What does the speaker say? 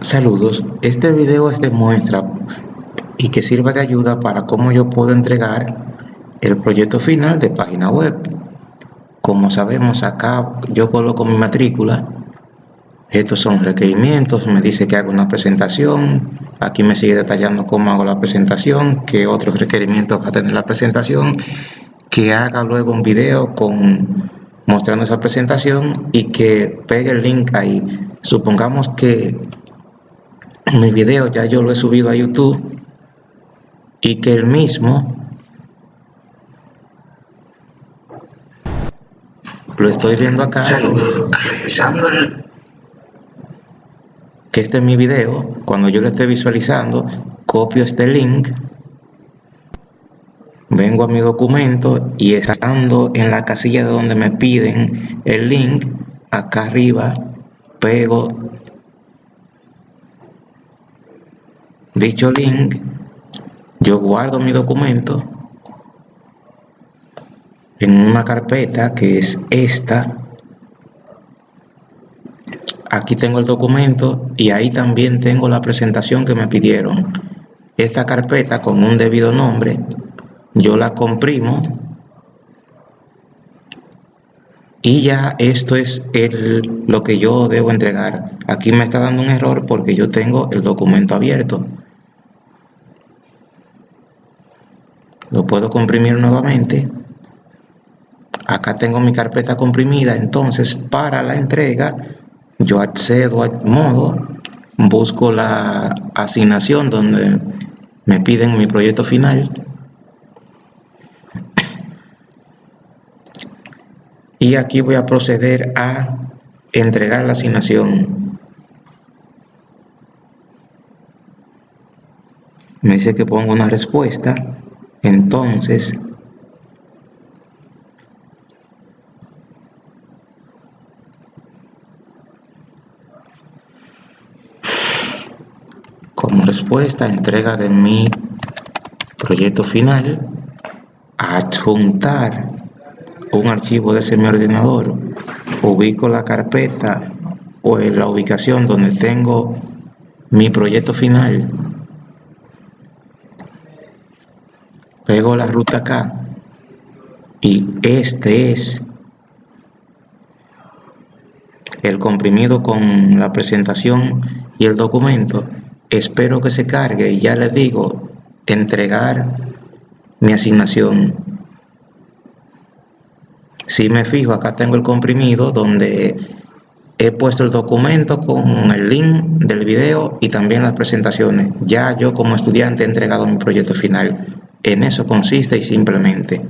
Saludos, este video es de muestra y que sirva de ayuda para cómo yo puedo entregar el proyecto final de página web. Como sabemos acá yo coloco mi matrícula, estos son requerimientos, me dice que hago una presentación, aquí me sigue detallando cómo hago la presentación, qué otros requerimientos va a tener la presentación, que haga luego un video con mostrando esa presentación y que pegue el link ahí. Supongamos que mi video ya yo lo he subido a YouTube y que el mismo lo estoy viendo acá que este es mi video cuando yo lo esté visualizando copio este link vengo a mi documento y estando en la casilla de donde me piden el link acá arriba pego dicho link, yo guardo mi documento en una carpeta que es esta. Aquí tengo el documento y ahí también tengo la presentación que me pidieron. Esta carpeta con un debido nombre, yo la comprimo y ya esto es el, lo que yo debo entregar. Aquí me está dando un error porque yo tengo el documento abierto. Lo puedo comprimir nuevamente. Acá tengo mi carpeta comprimida entonces para la entrega yo accedo al modo busco la asignación donde me piden mi proyecto final. Y aquí voy a proceder a entregar la asignación. Me dice que pongo una respuesta entonces, como respuesta entrega de mi proyecto final, adjuntar un archivo de ese mi ordenador, ubico la carpeta o la ubicación donde tengo mi proyecto final pego la ruta acá. Y este es el comprimido con la presentación y el documento. Espero que se cargue y ya les digo entregar mi asignación. Si me fijo acá tengo el comprimido donde he puesto el documento con el link del video y también las presentaciones. Ya yo como estudiante he entregado mi proyecto final en eso consiste y simplemente